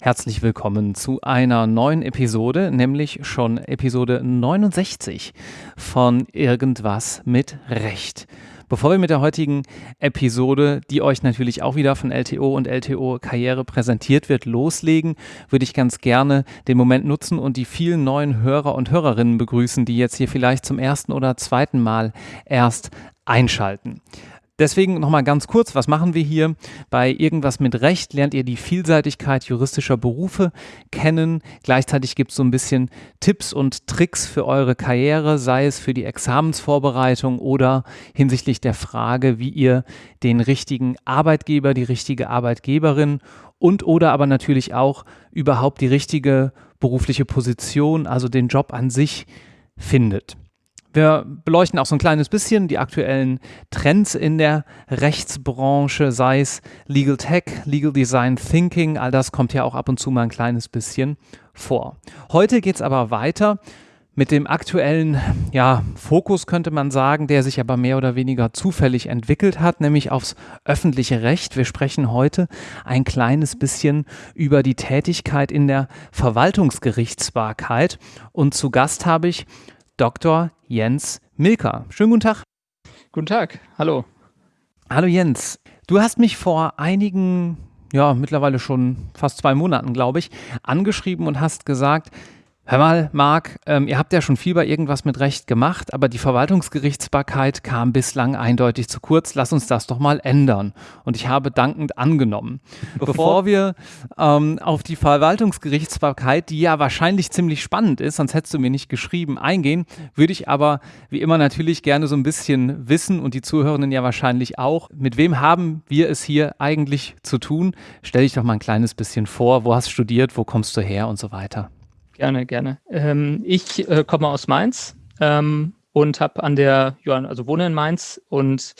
Herzlich willkommen zu einer neuen Episode, nämlich schon Episode 69 von Irgendwas mit Recht. Bevor wir mit der heutigen Episode, die euch natürlich auch wieder von LTO und LTO Karriere präsentiert wird, loslegen, würde ich ganz gerne den Moment nutzen und die vielen neuen Hörer und Hörerinnen begrüßen, die jetzt hier vielleicht zum ersten oder zweiten Mal erst einschalten. Deswegen nochmal ganz kurz, was machen wir hier? Bei Irgendwas mit Recht lernt ihr die Vielseitigkeit juristischer Berufe kennen. Gleichzeitig gibt es so ein bisschen Tipps und Tricks für eure Karriere, sei es für die Examensvorbereitung oder hinsichtlich der Frage, wie ihr den richtigen Arbeitgeber, die richtige Arbeitgeberin und oder aber natürlich auch überhaupt die richtige berufliche Position, also den Job an sich findet. Wir beleuchten auch so ein kleines bisschen die aktuellen Trends in der Rechtsbranche, sei es Legal Tech, Legal Design Thinking, all das kommt ja auch ab und zu mal ein kleines bisschen vor. Heute geht es aber weiter mit dem aktuellen ja, Fokus, könnte man sagen, der sich aber mehr oder weniger zufällig entwickelt hat, nämlich aufs öffentliche Recht. Wir sprechen heute ein kleines bisschen über die Tätigkeit in der Verwaltungsgerichtsbarkeit. Und zu Gast habe ich Dr. Jens Milker. Schönen guten Tag. Guten Tag, hallo. Hallo Jens. Du hast mich vor einigen, ja, mittlerweile schon fast zwei Monaten, glaube ich, angeschrieben und hast gesagt, Hör mal, Marc, ähm, ihr habt ja schon viel bei irgendwas mit Recht gemacht, aber die Verwaltungsgerichtsbarkeit kam bislang eindeutig zu kurz. Lass uns das doch mal ändern. Und ich habe dankend angenommen. Bevor wir ähm, auf die Verwaltungsgerichtsbarkeit, die ja wahrscheinlich ziemlich spannend ist, sonst hättest du mir nicht geschrieben, eingehen, würde ich aber wie immer natürlich gerne so ein bisschen wissen und die Zuhörenden ja wahrscheinlich auch, mit wem haben wir es hier eigentlich zu tun? Stell dich doch mal ein kleines bisschen vor, wo hast du studiert, wo kommst du her und so weiter. Gerne, gerne. Ähm, ich äh, komme aus Mainz ähm, und habe an der, Johann, also wohne in Mainz und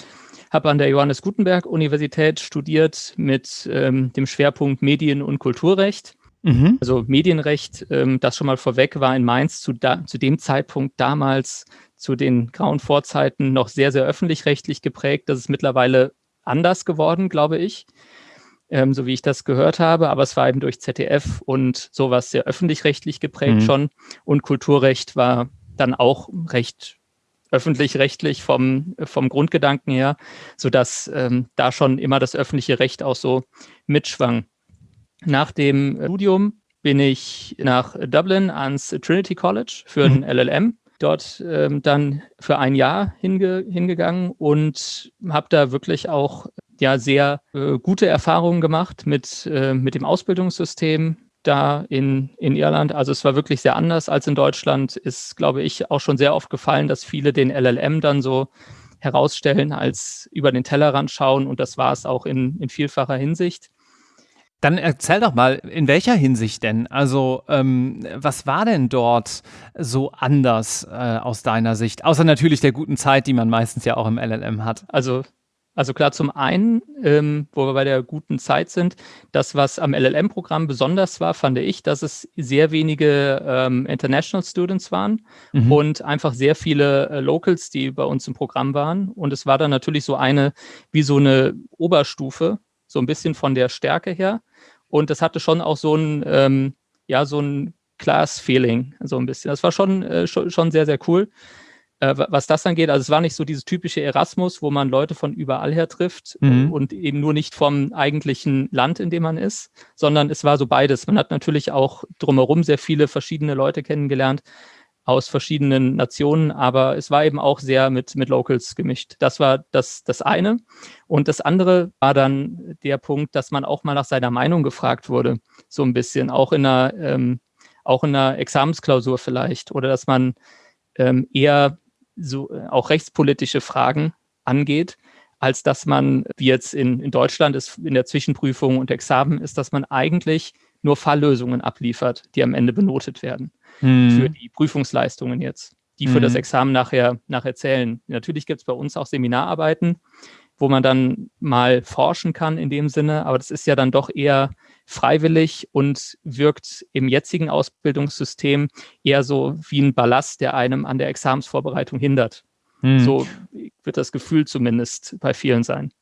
habe an der Johannes Gutenberg Universität studiert mit ähm, dem Schwerpunkt Medien- und Kulturrecht. Mhm. Also Medienrecht, ähm, das schon mal vorweg, war in Mainz zu, da, zu dem Zeitpunkt damals zu den grauen Vorzeiten noch sehr, sehr öffentlich-rechtlich geprägt. Das ist mittlerweile anders geworden, glaube ich ähm, so wie ich das gehört habe. Aber es war eben durch ZDF und sowas sehr öffentlich-rechtlich geprägt mhm. schon. Und Kulturrecht war dann auch recht öffentlich-rechtlich vom, vom Grundgedanken her, sodass ähm, da schon immer das öffentliche Recht auch so mitschwang. Nach dem Studium bin ich nach Dublin ans Trinity College für ein mhm. LLM dort ähm, dann für ein Jahr hinge hingegangen und habe da wirklich auch ja sehr äh, gute Erfahrungen gemacht mit, äh, mit dem Ausbildungssystem da in, in Irland. Also es war wirklich sehr anders als in Deutschland. Ist, glaube ich, auch schon sehr oft gefallen, dass viele den LLM dann so herausstellen als über den Tellerrand schauen und das war es auch in, in vielfacher Hinsicht. Dann erzähl doch mal, in welcher Hinsicht denn? Also, ähm, was war denn dort so anders äh, aus deiner Sicht? Außer natürlich der guten Zeit, die man meistens ja auch im LLM hat. Also, also klar, zum einen, ähm, wo wir bei der guten Zeit sind, das, was am LLM-Programm besonders war, fand ich, dass es sehr wenige ähm, International Students waren mhm. und einfach sehr viele äh, Locals, die bei uns im Programm waren. Und es war dann natürlich so eine, wie so eine Oberstufe, so ein bisschen von der Stärke her. Und das hatte schon auch so ein, ähm, ja, so ein Class-Feeling, so ein bisschen. Das war schon, äh, schon, schon, sehr, sehr cool. Äh, was das angeht, also es war nicht so dieses typische Erasmus, wo man Leute von überall her trifft mhm. und eben nur nicht vom eigentlichen Land, in dem man ist, sondern es war so beides. Man hat natürlich auch drumherum sehr viele verschiedene Leute kennengelernt, aus verschiedenen Nationen, aber es war eben auch sehr mit, mit Locals gemischt. Das war das, das eine. Und das andere war dann der Punkt, dass man auch mal nach seiner Meinung gefragt wurde, so ein bisschen, auch in einer, ähm, auch in einer Examensklausur vielleicht, oder dass man ähm, eher so äh, auch rechtspolitische Fragen angeht, als dass man, wie jetzt in, in Deutschland ist, in der Zwischenprüfung und Examen ist, dass man eigentlich nur Falllösungen abliefert, die am Ende benotet werden hm. für die Prüfungsleistungen jetzt, die für hm. das Examen nachher, nachher zählen. Natürlich gibt es bei uns auch Seminararbeiten, wo man dann mal forschen kann in dem Sinne, aber das ist ja dann doch eher freiwillig und wirkt im jetzigen Ausbildungssystem eher so wie ein Ballast, der einem an der Examensvorbereitung hindert. Hm. So wird das Gefühl zumindest bei vielen sein.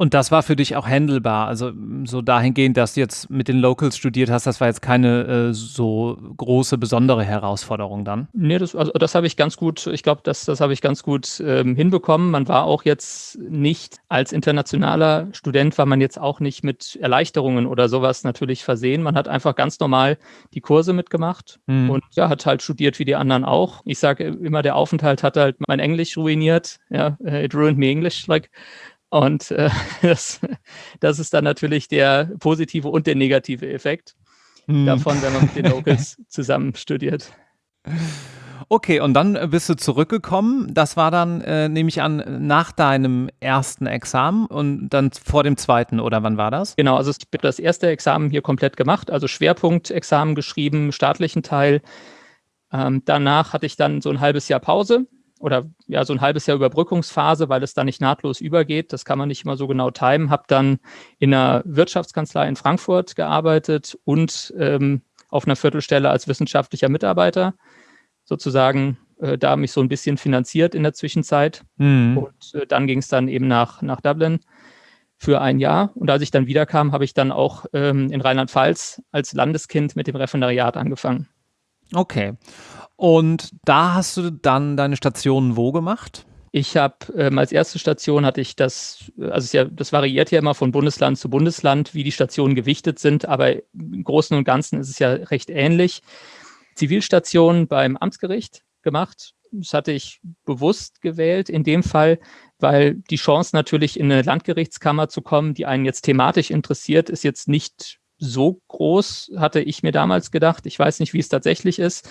Und das war für dich auch handelbar, also so dahingehend, dass du jetzt mit den Locals studiert hast, das war jetzt keine äh, so große, besondere Herausforderung dann? Nee, das, also das habe ich ganz gut, ich glaube, das, das habe ich ganz gut ähm, hinbekommen. Man war auch jetzt nicht, als internationaler Student war man jetzt auch nicht mit Erleichterungen oder sowas natürlich versehen. Man hat einfach ganz normal die Kurse mitgemacht mhm. und ja, hat halt studiert wie die anderen auch. Ich sage immer, der Aufenthalt hat halt mein Englisch ruiniert. Ja, it ruined me English, like und äh, das, das ist dann natürlich der positive und der negative Effekt hm. davon, wenn man mit den Locals zusammen studiert. Okay, und dann bist du zurückgekommen. Das war dann, äh, nehme ich an, nach deinem ersten Examen und dann vor dem zweiten, oder wann war das? Genau, also ich habe das erste Examen hier komplett gemacht, also Schwerpunktexamen geschrieben, staatlichen Teil. Ähm, danach hatte ich dann so ein halbes Jahr Pause oder ja, so ein halbes Jahr Überbrückungsphase, weil es da nicht nahtlos übergeht. Das kann man nicht immer so genau timen. Habe dann in einer Wirtschaftskanzlei in Frankfurt gearbeitet und ähm, auf einer Viertelstelle als wissenschaftlicher Mitarbeiter. Sozusagen äh, da mich so ein bisschen finanziert in der Zwischenzeit. Mhm. Und äh, dann ging es dann eben nach, nach Dublin für ein Jahr. Und als ich dann wiederkam, habe ich dann auch ähm, in Rheinland-Pfalz als Landeskind mit dem Referendariat angefangen. Okay. Und da hast du dann deine Stationen wo gemacht? Ich habe ähm, als erste Station hatte ich das, also ja, das variiert ja immer von Bundesland zu Bundesland, wie die Stationen gewichtet sind, aber im Großen und Ganzen ist es ja recht ähnlich. Zivilstation beim Amtsgericht gemacht. Das hatte ich bewusst gewählt in dem Fall, weil die Chance natürlich in eine Landgerichtskammer zu kommen, die einen jetzt thematisch interessiert, ist jetzt nicht so groß, hatte ich mir damals gedacht. Ich weiß nicht, wie es tatsächlich ist.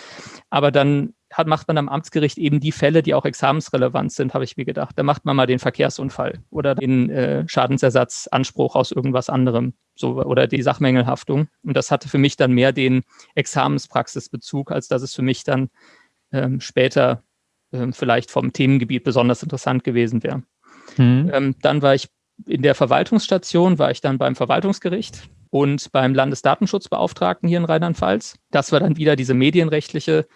Aber dann hat, macht man am Amtsgericht eben die Fälle, die auch examensrelevant sind, habe ich mir gedacht. Da macht man mal den Verkehrsunfall oder den äh, Schadensersatzanspruch aus irgendwas anderem so, oder die Sachmängelhaftung. Und das hatte für mich dann mehr den Examenspraxisbezug, als dass es für mich dann ähm, später ähm, vielleicht vom Themengebiet besonders interessant gewesen wäre. Mhm. Ähm, dann war ich in der Verwaltungsstation, war ich dann beim Verwaltungsgericht und beim Landesdatenschutzbeauftragten hier in Rheinland-Pfalz. Das war dann wieder diese medienrechtliche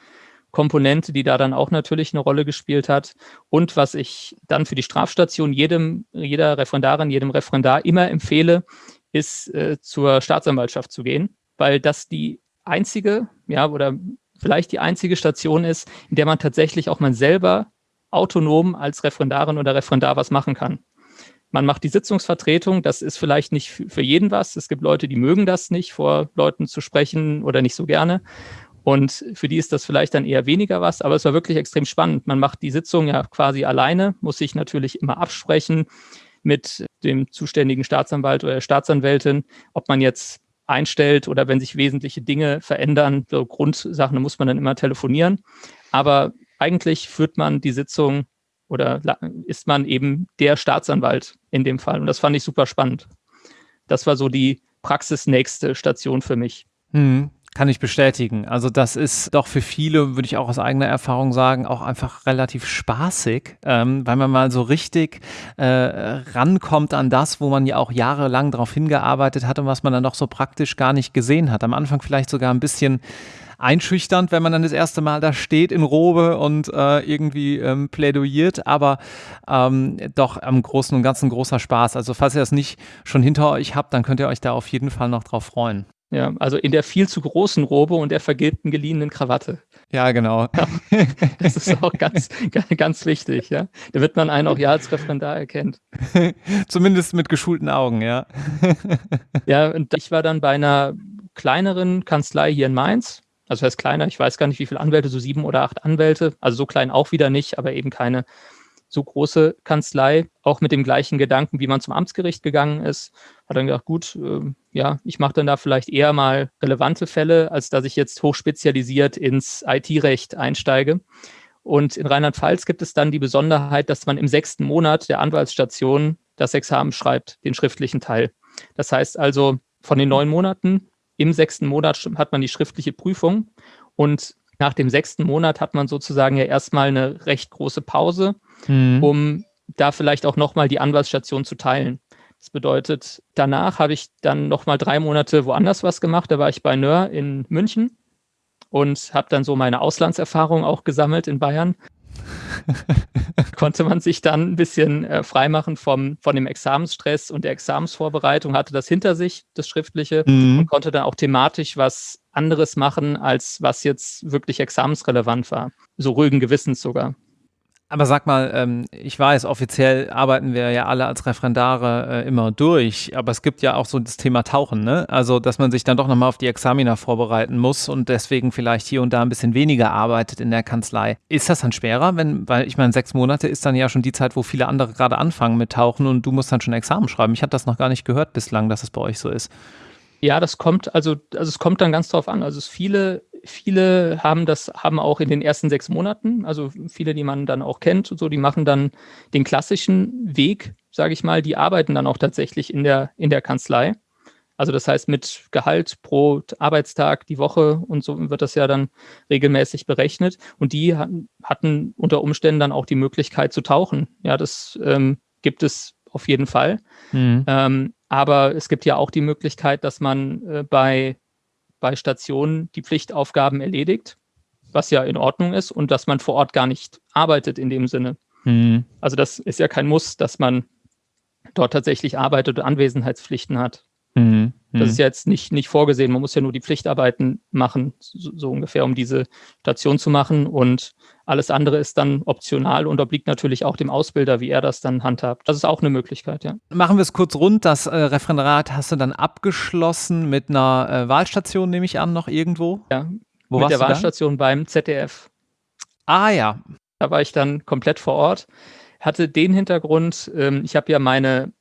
Komponente, die da dann auch natürlich eine Rolle gespielt hat. Und was ich dann für die Strafstation jedem, jeder Referendarin, jedem Referendar immer empfehle, ist äh, zur Staatsanwaltschaft zu gehen, weil das die einzige, ja, oder vielleicht die einzige Station ist, in der man tatsächlich auch man selber autonom als Referendarin oder Referendar was machen kann. Man macht die Sitzungsvertretung, das ist vielleicht nicht für jeden was. Es gibt Leute, die mögen das nicht, vor Leuten zu sprechen oder nicht so gerne. Und für die ist das vielleicht dann eher weniger was, aber es war wirklich extrem spannend. Man macht die Sitzung ja quasi alleine, muss sich natürlich immer absprechen mit dem zuständigen Staatsanwalt oder der Staatsanwältin, ob man jetzt einstellt oder wenn sich wesentliche Dinge verändern, so Grundsachen, muss man dann immer telefonieren. Aber eigentlich führt man die Sitzung oder ist man eben der Staatsanwalt in dem Fall. Und das fand ich super spannend. Das war so die praxisnächste Station für mich. Hm, kann ich bestätigen. Also das ist doch für viele, würde ich auch aus eigener Erfahrung sagen, auch einfach relativ spaßig, ähm, weil man mal so richtig äh, rankommt an das, wo man ja auch jahrelang darauf hingearbeitet hat und was man dann doch so praktisch gar nicht gesehen hat. Am Anfang vielleicht sogar ein bisschen einschüchternd, wenn man dann das erste Mal da steht in Robe und äh, irgendwie ähm, plädoyiert, aber ähm, doch am Großen und Ganzen großer Spaß. Also falls ihr das nicht schon hinter euch habt, dann könnt ihr euch da auf jeden Fall noch drauf freuen. Ja, also in der viel zu großen Robe und der vergilbten geliehenen Krawatte. Ja, genau. Ja, das ist auch ganz, ganz wichtig, ja. Da wird man einen auch ja als Referendar erkennt. Zumindest mit geschulten Augen, ja. ja, und ich war dann bei einer kleineren Kanzlei hier in Mainz, also heißt kleiner, ich weiß gar nicht, wie viele Anwälte, so sieben oder acht Anwälte, also so klein auch wieder nicht, aber eben keine so große Kanzlei, auch mit dem gleichen Gedanken, wie man zum Amtsgericht gegangen ist, hat dann gedacht, gut, äh, ja, ich mache dann da vielleicht eher mal relevante Fälle, als dass ich jetzt hochspezialisiert ins IT-Recht einsteige. Und in Rheinland-Pfalz gibt es dann die Besonderheit, dass man im sechsten Monat der Anwaltsstation das Examen schreibt, den schriftlichen Teil. Das heißt also, von den neun Monaten im sechsten Monat hat man die schriftliche Prüfung und nach dem sechsten Monat hat man sozusagen ja erstmal eine recht große Pause, mhm. um da vielleicht auch nochmal die Anwaltsstation zu teilen. Das bedeutet, danach habe ich dann nochmal drei Monate woanders was gemacht. Da war ich bei Nör in München und habe dann so meine Auslandserfahrung auch gesammelt in Bayern. konnte man sich dann ein bisschen äh, freimachen vom, von dem Examensstress und der Examensvorbereitung, hatte das hinter sich, das Schriftliche, mhm. und konnte dann auch thematisch was anderes machen, als was jetzt wirklich examensrelevant war. So ruhigen Gewissens sogar. Aber sag mal, ähm, ich weiß, offiziell arbeiten wir ja alle als Referendare äh, immer durch, aber es gibt ja auch so das Thema Tauchen, ne? Also, dass man sich dann doch nochmal auf die Examina vorbereiten muss und deswegen vielleicht hier und da ein bisschen weniger arbeitet in der Kanzlei. Ist das dann schwerer, wenn, weil ich meine, sechs Monate ist dann ja schon die Zeit, wo viele andere gerade anfangen mit Tauchen und du musst dann schon Examen schreiben. Ich habe das noch gar nicht gehört bislang, dass es bei euch so ist. Ja, das kommt, also, also es kommt dann ganz drauf an. Also es viele, viele haben das, haben auch in den ersten sechs Monaten, also viele, die man dann auch kennt und so, die machen dann den klassischen Weg, sage ich mal, die arbeiten dann auch tatsächlich in der, in der Kanzlei. Also das heißt mit Gehalt pro Arbeitstag die Woche und so wird das ja dann regelmäßig berechnet. Und die hatten unter Umständen dann auch die Möglichkeit zu tauchen. Ja, das ähm, gibt es auf jeden Fall. Mhm. Ähm, aber es gibt ja auch die Möglichkeit, dass man äh, bei, bei Stationen die Pflichtaufgaben erledigt, was ja in Ordnung ist, und dass man vor Ort gar nicht arbeitet in dem Sinne. Mhm. Also das ist ja kein Muss, dass man dort tatsächlich arbeitet und Anwesenheitspflichten hat. Mhm. Das ist mhm. ja jetzt nicht, nicht vorgesehen. Man muss ja nur die Pflichtarbeiten machen, so, so, ungefähr, um diese Station zu machen. Und alles andere ist dann optional und obliegt natürlich auch dem Ausbilder, wie er das dann handhabt. Das ist auch eine Möglichkeit, ja. Machen wir es kurz rund. Das äh, Referendariat hast du dann abgeschlossen mit einer äh, Wahlstation, nehme ich an, noch irgendwo? Ja, Wo mit der Wahlstation beim ZDF. Ah ja. Da war ich dann komplett vor Ort. Hatte den Hintergrund, ähm, ich habe ja meine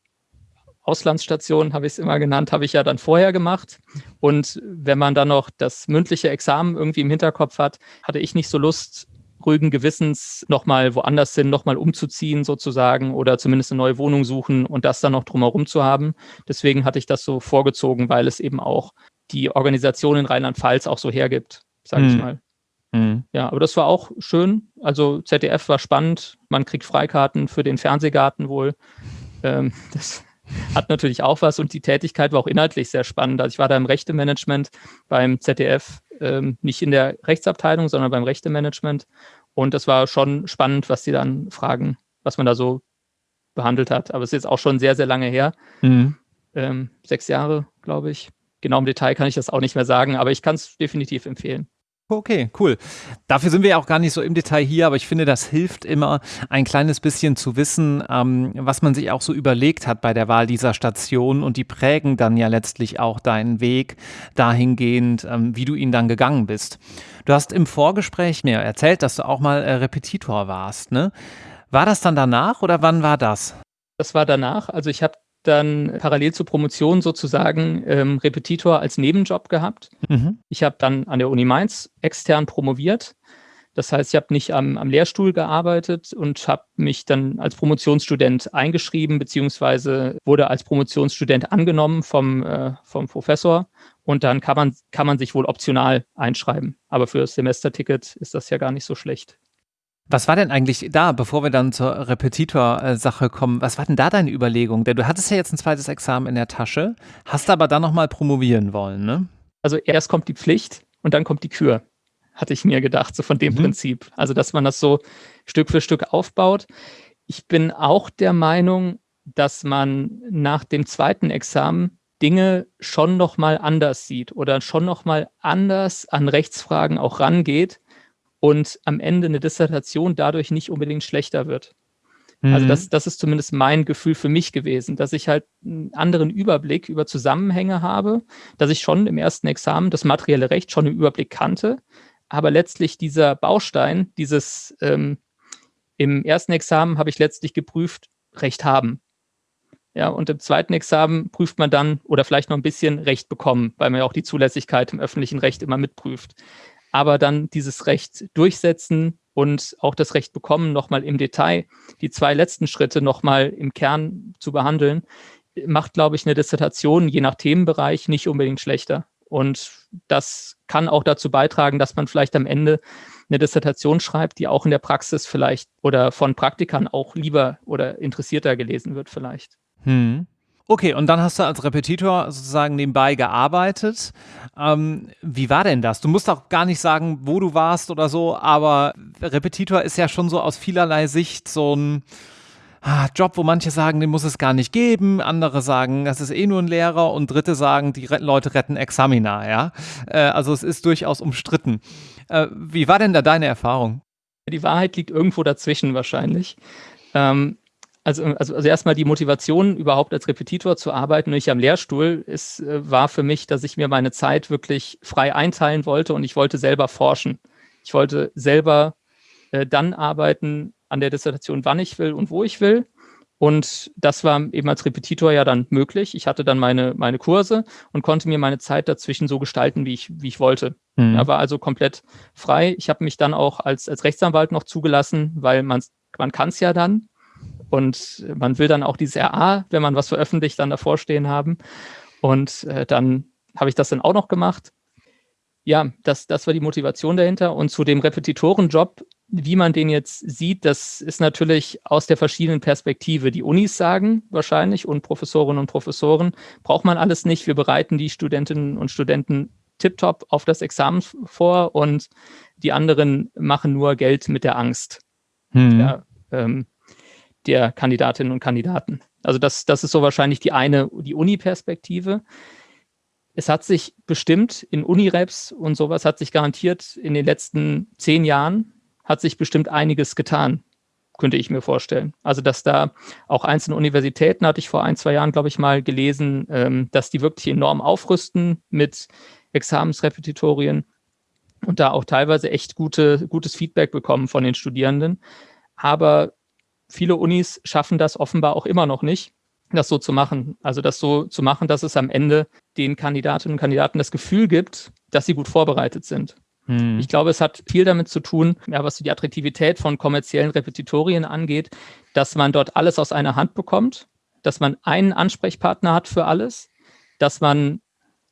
Auslandsstation, habe ich es immer genannt, habe ich ja dann vorher gemacht. Und wenn man dann noch das mündliche Examen irgendwie im Hinterkopf hat, hatte ich nicht so Lust, ruhigen Gewissens nochmal woanders hin, nochmal umzuziehen sozusagen oder zumindest eine neue Wohnung suchen und das dann noch drumherum zu haben. Deswegen hatte ich das so vorgezogen, weil es eben auch die Organisation in Rheinland-Pfalz auch so hergibt, sage ich hm. mal. Mhm. Ja, aber das war auch schön. Also ZDF war spannend. Man kriegt Freikarten für den Fernsehgarten wohl. Ähm, das hat natürlich auch was und die Tätigkeit war auch inhaltlich sehr spannend. Also ich war da im Rechtemanagement beim ZDF, ähm, nicht in der Rechtsabteilung, sondern beim Rechtemanagement und das war schon spannend, was die dann fragen, was man da so behandelt hat. Aber es ist jetzt auch schon sehr, sehr lange her. Mhm. Ähm, sechs Jahre, glaube ich. Genau im Detail kann ich das auch nicht mehr sagen, aber ich kann es definitiv empfehlen. Okay, cool. Dafür sind wir ja auch gar nicht so im Detail hier, aber ich finde, das hilft immer ein kleines bisschen zu wissen, ähm, was man sich auch so überlegt hat bei der Wahl dieser Station und die prägen dann ja letztlich auch deinen Weg dahingehend, ähm, wie du ihn dann gegangen bist. Du hast im Vorgespräch mir erzählt, dass du auch mal äh, Repetitor warst, ne? War das dann danach oder wann war das? Das war danach. Also ich habe dann parallel zur Promotion sozusagen ähm, Repetitor als Nebenjob gehabt. Mhm. Ich habe dann an der Uni Mainz extern promoviert. Das heißt, ich habe nicht am, am, Lehrstuhl gearbeitet und habe mich dann als Promotionsstudent eingeschrieben, beziehungsweise wurde als Promotionsstudent angenommen vom, äh, vom Professor. Und dann kann man, kann man sich wohl optional einschreiben. Aber für das Semesterticket ist das ja gar nicht so schlecht. Was war denn eigentlich da, bevor wir dann zur Repetitor-Sache kommen, was war denn da deine Überlegung? Denn du hattest ja jetzt ein zweites Examen in der Tasche, hast aber dann nochmal promovieren wollen, ne? Also erst kommt die Pflicht und dann kommt die Kür, hatte ich mir gedacht, so von dem mhm. Prinzip. Also, dass man das so Stück für Stück aufbaut. Ich bin auch der Meinung, dass man nach dem zweiten Examen Dinge schon nochmal anders sieht oder schon nochmal anders an Rechtsfragen auch rangeht, und am Ende eine Dissertation dadurch nicht unbedingt schlechter wird. Also mhm. Also das, das ist zumindest mein Gefühl für mich gewesen, dass ich halt einen anderen Überblick über Zusammenhänge habe, dass ich schon im ersten Examen das materielle Recht schon im Überblick kannte, aber letztlich dieser Baustein, dieses ähm, im ersten Examen habe ich letztlich geprüft, Recht haben. Ja, und im zweiten Examen prüft man dann oder vielleicht noch ein bisschen Recht bekommen, weil man ja auch die Zulässigkeit im öffentlichen Recht immer mitprüft aber dann dieses Recht durchsetzen und auch das Recht bekommen, nochmal im Detail die zwei letzten Schritte nochmal im Kern zu behandeln, macht, glaube ich, eine Dissertation je nach Themenbereich nicht unbedingt schlechter. Und das kann auch dazu beitragen, dass man vielleicht am Ende eine Dissertation schreibt, die auch in der Praxis vielleicht oder von Praktikern auch lieber oder interessierter gelesen wird vielleicht. Hm. Okay, und dann hast du als Repetitor sozusagen nebenbei gearbeitet. Ähm, wie war denn das? Du musst auch gar nicht sagen, wo du warst oder so, aber Repetitor ist ja schon so aus vielerlei Sicht so ein ah, Job, wo manche sagen, den muss es gar nicht geben, andere sagen, das ist eh nur ein Lehrer und dritte sagen, die Leute retten Examina, ja. Äh, also es ist durchaus umstritten. Äh, wie war denn da deine Erfahrung? Die Wahrheit liegt irgendwo dazwischen wahrscheinlich. Ähm, also, also, also erstmal die Motivation, überhaupt als Repetitor zu arbeiten, nicht am Lehrstuhl, ist, äh, war für mich, dass ich mir meine Zeit wirklich frei einteilen wollte und ich wollte selber forschen. Ich wollte selber äh, dann arbeiten an der Dissertation, wann ich will und wo ich will. Und das war eben als Repetitor ja dann möglich. Ich hatte dann meine, meine Kurse und konnte mir meine Zeit dazwischen so gestalten, wie ich, wie ich wollte. Mhm. Ja, war also komplett frei. Ich habe mich dann auch als, als Rechtsanwalt noch zugelassen, weil man, man kann es ja dann. Und man will dann auch dieses RA, wenn man was veröffentlicht, dann davor stehen haben. Und äh, dann habe ich das dann auch noch gemacht. Ja, das, das war die Motivation dahinter. Und zu dem Repetitorenjob, wie man den jetzt sieht, das ist natürlich aus der verschiedenen Perspektive. Die Unis sagen wahrscheinlich und Professorinnen und Professoren, braucht man alles nicht. Wir bereiten die Studentinnen und Studenten tiptop auf das Examen vor und die anderen machen nur Geld mit der Angst. Hm. Ja, ähm, der Kandidatinnen und Kandidaten. Also das, das ist so wahrscheinlich die eine, die Uni-Perspektive. Es hat sich bestimmt in Unireps und sowas hat sich garantiert in den letzten zehn Jahren hat sich bestimmt einiges getan, könnte ich mir vorstellen. Also dass da auch einzelne Universitäten, hatte ich vor ein, zwei Jahren, glaube ich, mal gelesen, ähm, dass die wirklich enorm aufrüsten mit Examensrepetitorien und da auch teilweise echt gute, gutes Feedback bekommen von den Studierenden. Aber viele Unis schaffen das offenbar auch immer noch nicht, das so zu machen. Also das so zu machen, dass es am Ende den Kandidatinnen und Kandidaten das Gefühl gibt, dass sie gut vorbereitet sind. Hm. Ich glaube, es hat viel damit zu tun, ja, was die Attraktivität von kommerziellen Repetitorien angeht, dass man dort alles aus einer Hand bekommt, dass man einen Ansprechpartner hat für alles, dass man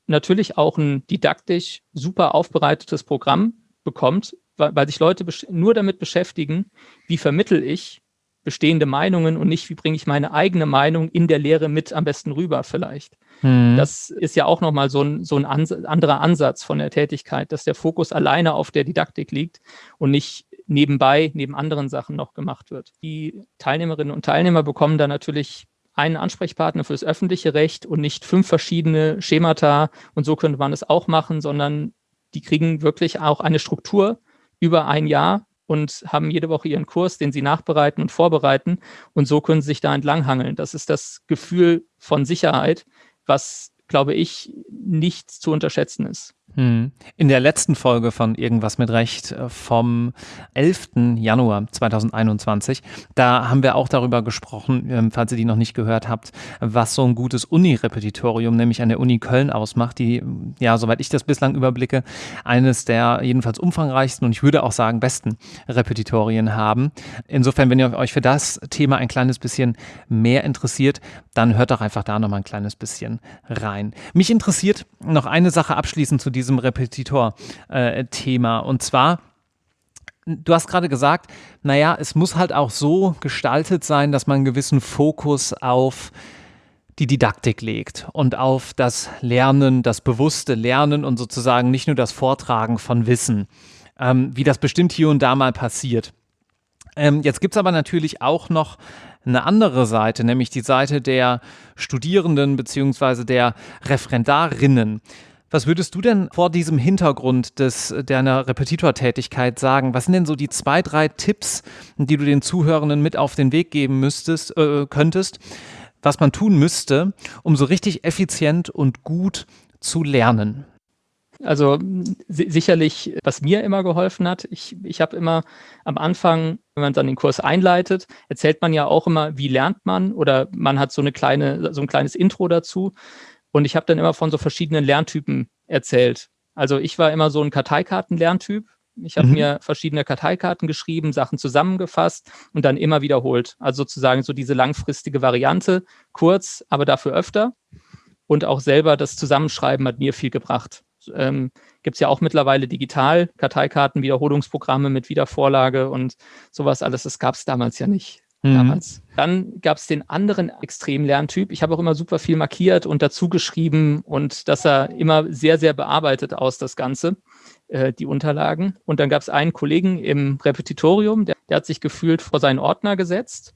natürlich auch ein didaktisch super aufbereitetes Programm bekommt, weil, weil sich Leute nur damit beschäftigen, wie vermittel ich bestehende Meinungen und nicht, wie bringe ich meine eigene Meinung in der Lehre mit am besten rüber vielleicht. Mhm. Das ist ja auch nochmal so ein, so ein Ans anderer Ansatz von der Tätigkeit, dass der Fokus alleine auf der Didaktik liegt und nicht nebenbei, neben anderen Sachen noch gemacht wird. Die Teilnehmerinnen und Teilnehmer bekommen da natürlich einen Ansprechpartner fürs öffentliche Recht und nicht fünf verschiedene Schemata und so könnte man es auch machen, sondern die kriegen wirklich auch eine Struktur über ein Jahr, und haben jede Woche ihren Kurs, den sie nachbereiten und vorbereiten. Und so können sie sich da entlanghangeln. Das ist das Gefühl von Sicherheit, was, glaube ich, nicht zu unterschätzen ist. Hm. In der letzten Folge von Irgendwas mit Recht äh, vom 11. Januar 2021, da haben wir auch darüber gesprochen, ähm, falls ihr die noch nicht gehört habt, was so ein gutes Uni-Repetitorium, nämlich an der Uni Köln ausmacht, die, ja, soweit ich das bislang überblicke, eines der jedenfalls umfangreichsten und ich würde auch sagen besten Repetitorien haben. Insofern, wenn ihr euch für das Thema ein kleines bisschen mehr interessiert, dann hört doch einfach da noch mal ein kleines bisschen rein. Mich interessiert noch eine Sache abschließend zu diesem Repetitor-Thema. Äh, und zwar, du hast gerade gesagt, naja, es muss halt auch so gestaltet sein, dass man einen gewissen Fokus auf die Didaktik legt und auf das Lernen, das bewusste Lernen und sozusagen nicht nur das Vortragen von Wissen, ähm, wie das bestimmt hier und da mal passiert. Ähm, jetzt gibt es aber natürlich auch noch eine andere Seite, nämlich die Seite der Studierenden bzw. der Referendarinnen. Was würdest du denn vor diesem Hintergrund des, deiner Repetitortätigkeit sagen? Was sind denn so die zwei, drei Tipps, die du den Zuhörenden mit auf den Weg geben müsstest, äh, könntest, was man tun müsste, um so richtig effizient und gut zu lernen? Also sicherlich, was mir immer geholfen hat, ich, ich habe immer am Anfang, wenn man dann den Kurs einleitet, erzählt man ja auch immer, wie lernt man oder man hat so eine kleine, so ein kleines Intro dazu. Und ich habe dann immer von so verschiedenen Lerntypen erzählt. Also ich war immer so ein Karteikarten-Lerntyp. Ich habe mhm. mir verschiedene Karteikarten geschrieben, Sachen zusammengefasst und dann immer wiederholt. Also sozusagen so diese langfristige Variante, kurz, aber dafür öfter. Und auch selber das Zusammenschreiben hat mir viel gebracht. Ähm, gibt es ja auch mittlerweile digital, Karteikarten, Wiederholungsprogramme mit Wiedervorlage und sowas alles. Das gab es damals ja nicht. Mhm. Damals. Dann gab es den anderen Extremlerntyp. Ich habe auch immer super viel markiert und dazu geschrieben und das sah immer sehr, sehr bearbeitet aus, das Ganze, äh, die Unterlagen. Und dann gab es einen Kollegen im Repetitorium, der, der hat sich gefühlt vor seinen Ordner gesetzt,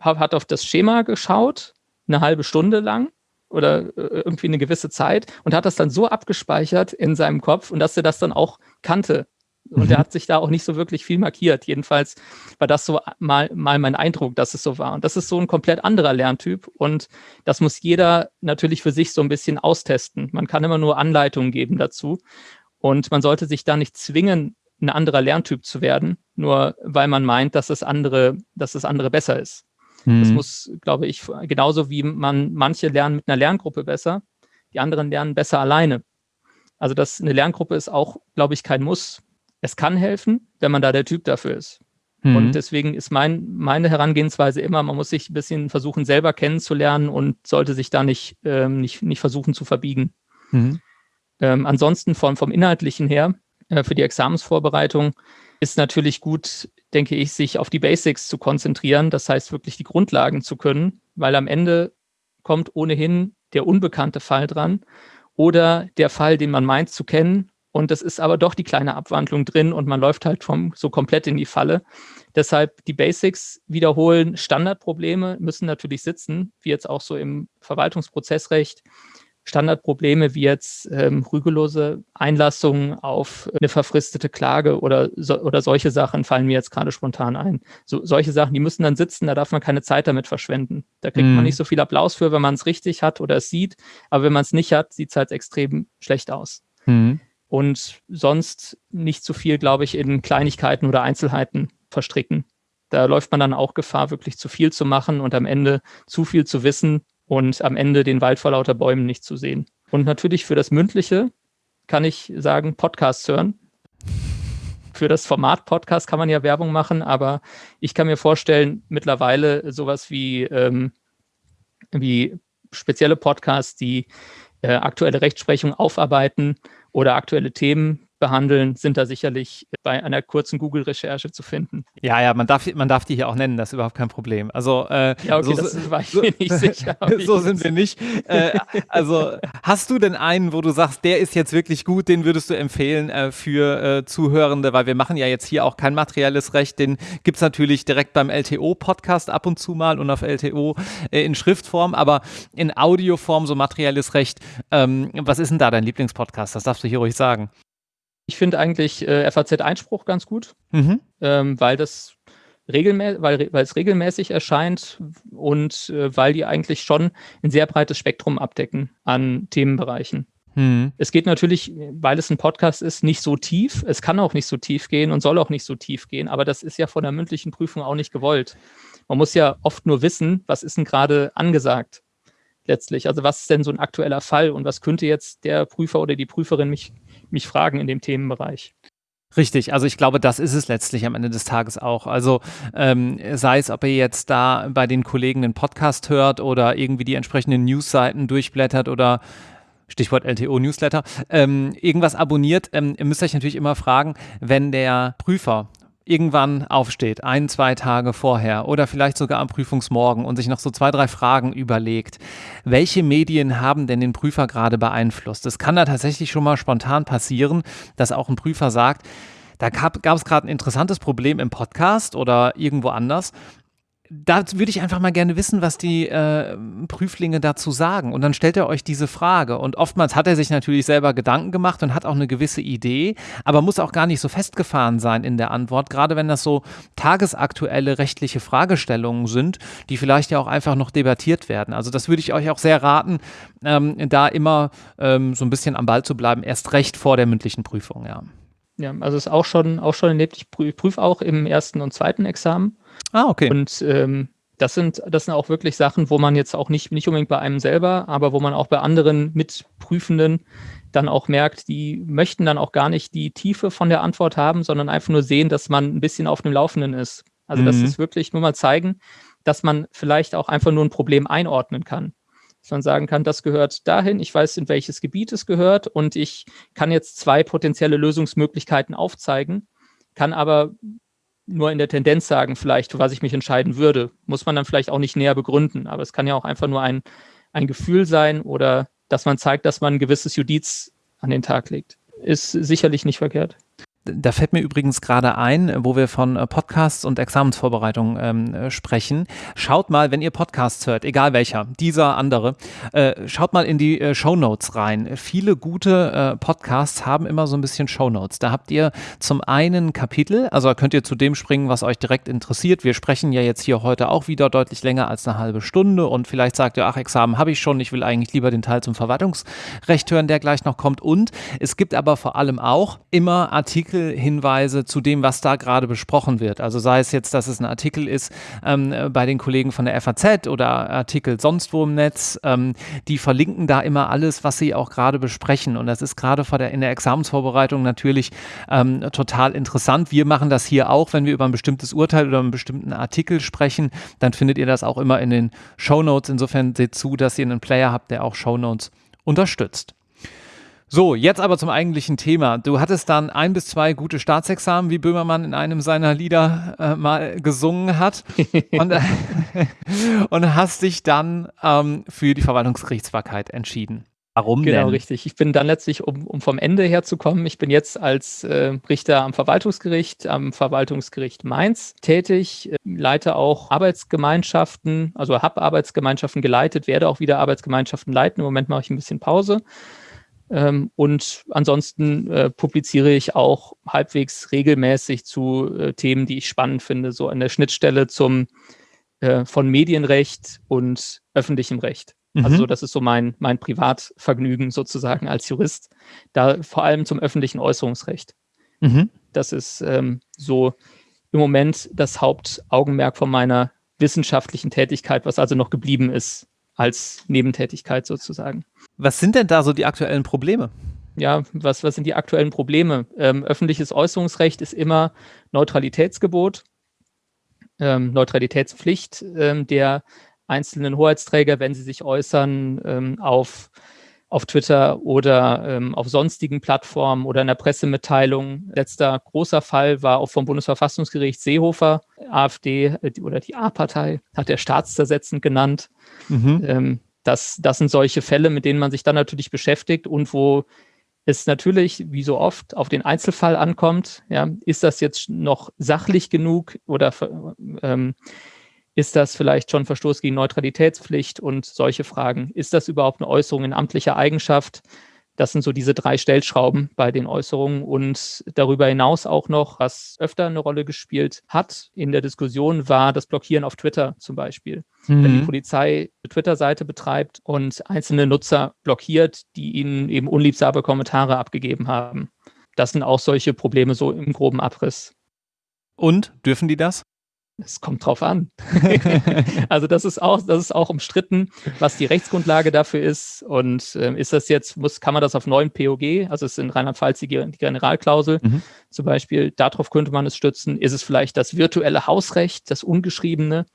hat auf das Schema geschaut, eine halbe Stunde lang oder äh, irgendwie eine gewisse Zeit und hat das dann so abgespeichert in seinem Kopf und dass er das dann auch kannte. Und mhm. er hat sich da auch nicht so wirklich viel markiert. Jedenfalls war das so mal, mal mein Eindruck, dass es so war. Und das ist so ein komplett anderer Lerntyp. Und das muss jeder natürlich für sich so ein bisschen austesten. Man kann immer nur Anleitungen geben dazu. Und man sollte sich da nicht zwingen, ein anderer Lerntyp zu werden, nur weil man meint, dass das andere, dass das andere besser ist. Mhm. Das muss, glaube ich, genauso wie man, manche lernen mit einer Lerngruppe besser, die anderen lernen besser alleine. Also das, eine Lerngruppe ist auch, glaube ich, kein Muss. Es kann helfen, wenn man da der Typ dafür ist. Mhm. Und deswegen ist mein, meine Herangehensweise immer, man muss sich ein bisschen versuchen, selber kennenzulernen und sollte sich da nicht, ähm, nicht, nicht versuchen zu verbiegen. Mhm. Ähm, ansonsten vom, vom Inhaltlichen her, äh, für die Examensvorbereitung, ist natürlich gut, denke ich, sich auf die Basics zu konzentrieren. Das heißt, wirklich die Grundlagen zu können, weil am Ende kommt ohnehin der unbekannte Fall dran oder der Fall, den man meint zu kennen. Und das ist aber doch die kleine Abwandlung drin und man läuft halt vom, so komplett in die Falle. Deshalb die Basics wiederholen. Standardprobleme müssen natürlich sitzen, wie jetzt auch so im Verwaltungsprozessrecht. Standardprobleme wie jetzt ähm, rügelose Einlassungen auf eine verfristete Klage oder, so, oder solche Sachen fallen mir jetzt gerade spontan ein. So, solche Sachen, die müssen dann sitzen, da darf man keine Zeit damit verschwenden. Da kriegt mhm. man nicht so viel Applaus für, wenn man es richtig hat oder es sieht, aber wenn man es nicht hat, sieht es halt extrem schlecht aus. Mhm. Und sonst nicht zu viel, glaube ich, in Kleinigkeiten oder Einzelheiten verstricken. Da läuft man dann auch Gefahr, wirklich zu viel zu machen und am Ende zu viel zu wissen, und am Ende den Wald vor lauter Bäumen nicht zu sehen. Und natürlich für das Mündliche kann ich sagen, Podcasts hören. Für das Format Podcast kann man ja Werbung machen, aber ich kann mir vorstellen, mittlerweile sowas wie, ähm, wie spezielle Podcasts, die äh, aktuelle Rechtsprechung aufarbeiten oder aktuelle Themen behandeln, sind da sicherlich bei einer kurzen Google-Recherche zu finden. Ja, ja, man darf, man darf die hier auch nennen, das ist überhaupt kein Problem. Also, äh, ja, okay, so, das war ich mir nicht sicher. so sind wir nicht. Äh, also, hast du denn einen, wo du sagst, der ist jetzt wirklich gut, den würdest du empfehlen äh, für äh, Zuhörende, weil wir machen ja jetzt hier auch kein materielles Recht, den gibt es natürlich direkt beim LTO-Podcast ab und zu mal und auf LTO äh, in Schriftform, aber in Audioform so materielles Recht. Ähm, was ist denn da dein Lieblingspodcast? Das darfst du hier ruhig sagen. Ich finde eigentlich äh, FAZ-Einspruch ganz gut, mhm. ähm, weil das regelmä weil, weil es regelmäßig erscheint und äh, weil die eigentlich schon ein sehr breites Spektrum abdecken an Themenbereichen. Mhm. Es geht natürlich, weil es ein Podcast ist, nicht so tief. Es kann auch nicht so tief gehen und soll auch nicht so tief gehen, aber das ist ja von der mündlichen Prüfung auch nicht gewollt. Man muss ja oft nur wissen, was ist denn gerade angesagt letztlich. Also was ist denn so ein aktueller Fall und was könnte jetzt der Prüfer oder die Prüferin mich mich fragen in dem Themenbereich. Richtig, also ich glaube, das ist es letztlich am Ende des Tages auch. Also ähm, sei es, ob ihr jetzt da bei den Kollegen einen Podcast hört oder irgendwie die entsprechenden Newsseiten durchblättert oder Stichwort LTO-Newsletter, ähm, irgendwas abonniert, ähm, ihr müsst euch natürlich immer fragen, wenn der Prüfer irgendwann aufsteht, ein, zwei Tage vorher oder vielleicht sogar am Prüfungsmorgen und sich noch so zwei, drei Fragen überlegt, welche Medien haben denn den Prüfer gerade beeinflusst? Es kann da tatsächlich schon mal spontan passieren, dass auch ein Prüfer sagt, da gab es gerade ein interessantes Problem im Podcast oder irgendwo anders da würde ich einfach mal gerne wissen, was die äh, Prüflinge dazu sagen. Und dann stellt er euch diese Frage. Und oftmals hat er sich natürlich selber Gedanken gemacht und hat auch eine gewisse Idee, aber muss auch gar nicht so festgefahren sein in der Antwort, gerade wenn das so tagesaktuelle rechtliche Fragestellungen sind, die vielleicht ja auch einfach noch debattiert werden. Also das würde ich euch auch sehr raten, ähm, da immer ähm, so ein bisschen am Ball zu bleiben, erst recht vor der mündlichen Prüfung, ja. Ja, also ist auch schon, auch schon erlebt, ich prüfe auch im ersten und zweiten Examen. Ah, okay. Und ähm, das sind, das sind auch wirklich Sachen, wo man jetzt auch nicht, nicht unbedingt bei einem selber, aber wo man auch bei anderen Mitprüfenden dann auch merkt, die möchten dann auch gar nicht die Tiefe von der Antwort haben, sondern einfach nur sehen, dass man ein bisschen auf dem Laufenden ist. Also mhm. das ist wirklich nur mal zeigen, dass man vielleicht auch einfach nur ein Problem einordnen kann. dass man sagen kann, das gehört dahin, ich weiß, in welches Gebiet es gehört und ich kann jetzt zwei potenzielle Lösungsmöglichkeiten aufzeigen, kann aber nur in der Tendenz sagen, vielleicht, was ich mich entscheiden würde. Muss man dann vielleicht auch nicht näher begründen, aber es kann ja auch einfach nur ein, ein Gefühl sein oder dass man zeigt, dass man ein gewisses Judiz an den Tag legt. Ist sicherlich nicht verkehrt. Da fällt mir übrigens gerade ein, wo wir von äh, Podcasts und Examensvorbereitung ähm, äh, sprechen. Schaut mal, wenn ihr Podcasts hört, egal welcher, dieser, andere, äh, schaut mal in die äh, Show Notes rein. Viele gute äh, Podcasts haben immer so ein bisschen Show Notes. Da habt ihr zum einen Kapitel, also könnt ihr zu dem springen, was euch direkt interessiert. Wir sprechen ja jetzt hier heute auch wieder deutlich länger als eine halbe Stunde und vielleicht sagt ihr, ach, Examen habe ich schon, ich will eigentlich lieber den Teil zum Verwaltungsrecht hören, der gleich noch kommt. Und es gibt aber vor allem auch immer Artikel, Artikelhinweise zu dem, was da gerade besprochen wird. Also sei es jetzt, dass es ein Artikel ist ähm, bei den Kollegen von der FAZ oder Artikel sonst wo im Netz, ähm, die verlinken da immer alles, was sie auch gerade besprechen. Und das ist gerade in der Examensvorbereitung natürlich ähm, total interessant. Wir machen das hier auch, wenn wir über ein bestimmtes Urteil oder einen bestimmten Artikel sprechen, dann findet ihr das auch immer in den Show Notes. Insofern seht zu, dass ihr einen Player habt, der auch Show Notes unterstützt. So, jetzt aber zum eigentlichen Thema. Du hattest dann ein bis zwei gute Staatsexamen, wie Böhmermann in einem seiner Lieder äh, mal gesungen hat. und, äh, und, hast dich dann ähm, für die Verwaltungsgerichtsbarkeit entschieden. Warum genau, denn? richtig. Ich bin dann letztlich, um, um vom Ende her zu kommen, ich bin jetzt als äh, Richter am Verwaltungsgericht, am Verwaltungsgericht Mainz tätig, äh, leite auch Arbeitsgemeinschaften, also habe Arbeitsgemeinschaften geleitet, werde auch wieder Arbeitsgemeinschaften leiten. Im Moment mache ich ein bisschen Pause. Ähm, und ansonsten äh, publiziere ich auch halbwegs regelmäßig zu äh, Themen, die ich spannend finde, so an der Schnittstelle zum äh, von Medienrecht und öffentlichem Recht. Mhm. Also das ist so mein, mein Privatvergnügen sozusagen als Jurist, da vor allem zum öffentlichen Äußerungsrecht. Mhm. Das ist ähm, so im Moment das Hauptaugenmerk von meiner wissenschaftlichen Tätigkeit, was also noch geblieben ist als Nebentätigkeit sozusagen. Was sind denn da so die aktuellen Probleme? Ja, was, was sind die aktuellen Probleme? Ähm, öffentliches Äußerungsrecht ist immer Neutralitätsgebot, ähm, Neutralitätspflicht ähm, der einzelnen Hoheitsträger, wenn sie sich äußern ähm, auf auf Twitter oder ähm, auf sonstigen Plattformen oder in der Pressemitteilung. Letzter großer Fall war auch vom Bundesverfassungsgericht Seehofer, AfD äh, oder die A-Partei, hat er staatszersetzend genannt. Mhm. Ähm, das, das sind solche Fälle, mit denen man sich dann natürlich beschäftigt und wo es natürlich, wie so oft, auf den Einzelfall ankommt. Ja, ist das jetzt noch sachlich genug oder ähm, ist das vielleicht schon Verstoß gegen Neutralitätspflicht und solche Fragen? Ist das überhaupt eine Äußerung in amtlicher Eigenschaft? Das sind so diese drei Stellschrauben bei den Äußerungen und darüber hinaus auch noch, was öfter eine Rolle gespielt hat in der Diskussion, war das Blockieren auf Twitter zum Beispiel. Mhm. Wenn die Polizei eine Twitter-Seite betreibt und einzelne Nutzer blockiert, die ihnen eben unliebsame Kommentare abgegeben haben. Das sind auch solche Probleme so im groben Abriss. Und dürfen die das? Es kommt drauf an. also das ist auch, das ist auch umstritten, was die Rechtsgrundlage dafür ist. Und ähm, ist das jetzt, muss, kann man das auf neuen POG, also es ist in Rheinland-Pfalz die, die Generalklausel mhm. zum Beispiel, darauf könnte man es stützen. Ist es vielleicht das virtuelle Hausrecht, das ungeschriebene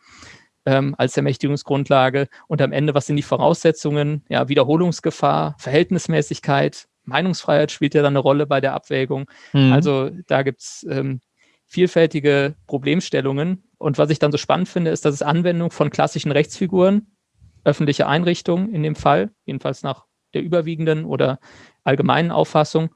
ähm, als Ermächtigungsgrundlage? Und am Ende, was sind die Voraussetzungen? Ja, Wiederholungsgefahr, Verhältnismäßigkeit, Meinungsfreiheit spielt ja dann eine Rolle bei der Abwägung. Mhm. Also da gibt es ähm, vielfältige Problemstellungen. Und was ich dann so spannend finde, ist, dass es Anwendung von klassischen Rechtsfiguren, öffentliche Einrichtungen in dem Fall, jedenfalls nach der überwiegenden oder allgemeinen Auffassung,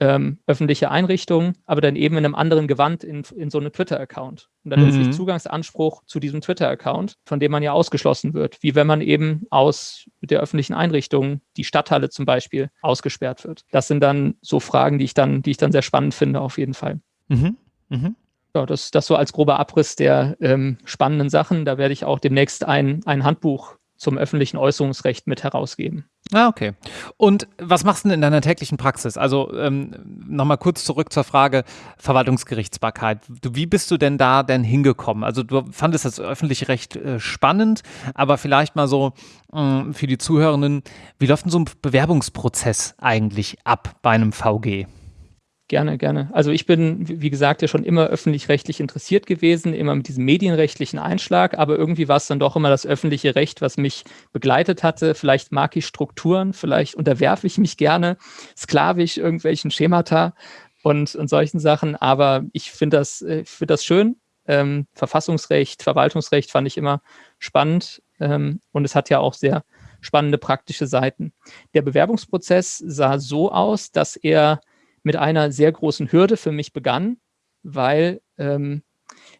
ähm, öffentliche Einrichtungen, aber dann eben in einem anderen Gewand in, in so einem Twitter-Account. Und dann mhm. letztlich Zugangsanspruch zu diesem Twitter-Account, von dem man ja ausgeschlossen wird, wie wenn man eben aus der öffentlichen Einrichtung, die Stadthalle zum Beispiel, ausgesperrt wird. Das sind dann so Fragen, die ich dann, die ich dann sehr spannend finde, auf jeden Fall. Mhm. Mhm. Ja, das, das so als grober Abriss der ähm, spannenden Sachen. Da werde ich auch demnächst ein, ein Handbuch zum öffentlichen Äußerungsrecht mit herausgeben. Ah, okay. Und was machst du denn in deiner täglichen Praxis? Also ähm, nochmal kurz zurück zur Frage Verwaltungsgerichtsbarkeit. Du, wie bist du denn da denn hingekommen? Also du fandest das öffentliche Recht äh, spannend, aber vielleicht mal so äh, für die Zuhörenden, wie läuft denn so ein Bewerbungsprozess eigentlich ab bei einem VG? Gerne, gerne. Also ich bin, wie gesagt, ja schon immer öffentlich-rechtlich interessiert gewesen, immer mit diesem medienrechtlichen Einschlag, aber irgendwie war es dann doch immer das öffentliche Recht, was mich begleitet hatte. Vielleicht mag ich Strukturen, vielleicht unterwerfe ich mich gerne sklavisch irgendwelchen Schemata und, und solchen Sachen, aber ich finde das, äh, find das schön. Ähm, Verfassungsrecht, Verwaltungsrecht fand ich immer spannend ähm, und es hat ja auch sehr spannende praktische Seiten. Der Bewerbungsprozess sah so aus, dass er mit einer sehr großen Hürde für mich begann, weil ähm,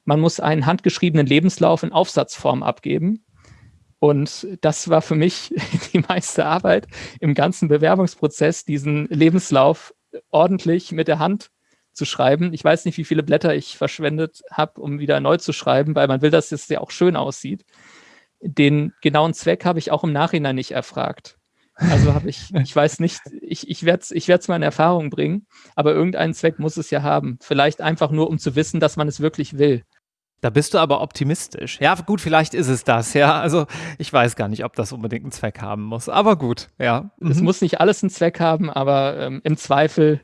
man muss einen handgeschriebenen Lebenslauf in Aufsatzform abgeben. Und das war für mich die meiste Arbeit im ganzen Bewerbungsprozess, diesen Lebenslauf ordentlich mit der Hand zu schreiben. Ich weiß nicht, wie viele Blätter ich verschwendet habe, um wieder neu zu schreiben, weil man will, dass es ja auch schön aussieht. Den genauen Zweck habe ich auch im Nachhinein nicht erfragt. Also habe ich, ich weiß nicht, ich, ich werde es ich werd's mal in Erfahrung bringen, aber irgendeinen Zweck muss es ja haben. Vielleicht einfach nur, um zu wissen, dass man es wirklich will. Da bist du aber optimistisch. Ja, gut, vielleicht ist es das, ja. Also ich weiß gar nicht, ob das unbedingt einen Zweck haben muss, aber gut, ja. Mhm. Es muss nicht alles einen Zweck haben, aber ähm, im Zweifel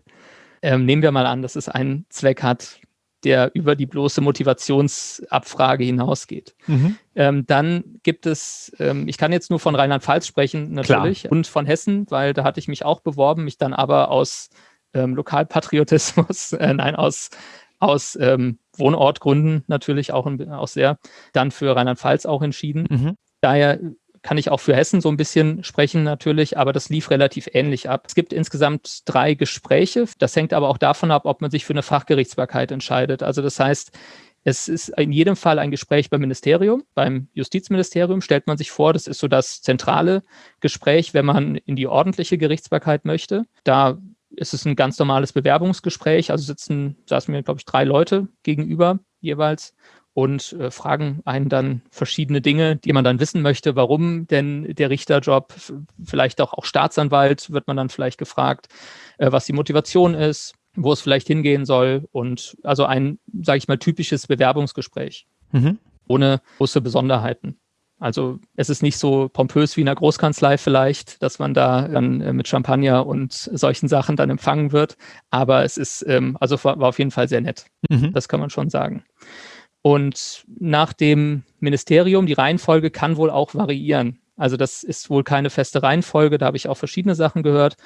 ähm, nehmen wir mal an, dass es einen Zweck hat der über die bloße Motivationsabfrage hinausgeht. Mhm. Ähm, dann gibt es, ähm, ich kann jetzt nur von Rheinland-Pfalz sprechen natürlich Klar. und von Hessen, weil da hatte ich mich auch beworben, mich dann aber aus ähm, Lokalpatriotismus, äh, nein, aus, aus ähm, Wohnortgründen natürlich auch, auch sehr, dann für Rheinland-Pfalz auch entschieden. Mhm. Daher kann ich auch für Hessen so ein bisschen sprechen natürlich, aber das lief relativ ähnlich ab. Es gibt insgesamt drei Gespräche. Das hängt aber auch davon ab, ob man sich für eine Fachgerichtsbarkeit entscheidet. Also das heißt, es ist in jedem Fall ein Gespräch beim Ministerium. Beim Justizministerium stellt man sich vor, das ist so das zentrale Gespräch, wenn man in die ordentliche Gerichtsbarkeit möchte. Da ist es ein ganz normales Bewerbungsgespräch. Also sitzen, saßen mir, glaube ich, drei Leute gegenüber jeweils und äh, fragen einen dann verschiedene Dinge, die man dann wissen möchte, warum denn der Richterjob, vielleicht auch, auch Staatsanwalt wird man dann vielleicht gefragt, äh, was die Motivation ist, wo es vielleicht hingehen soll und also ein, sage ich mal, typisches Bewerbungsgespräch mhm. ohne große Besonderheiten. Also es ist nicht so pompös wie in einer Großkanzlei vielleicht, dass man da dann äh, mit Champagner und solchen Sachen dann empfangen wird, aber es ist, ähm, also war, war auf jeden Fall sehr nett. Mhm. Das kann man schon sagen. Und nach dem Ministerium, die Reihenfolge kann wohl auch variieren. Also das ist wohl keine feste Reihenfolge, da habe ich auch verschiedene Sachen gehört.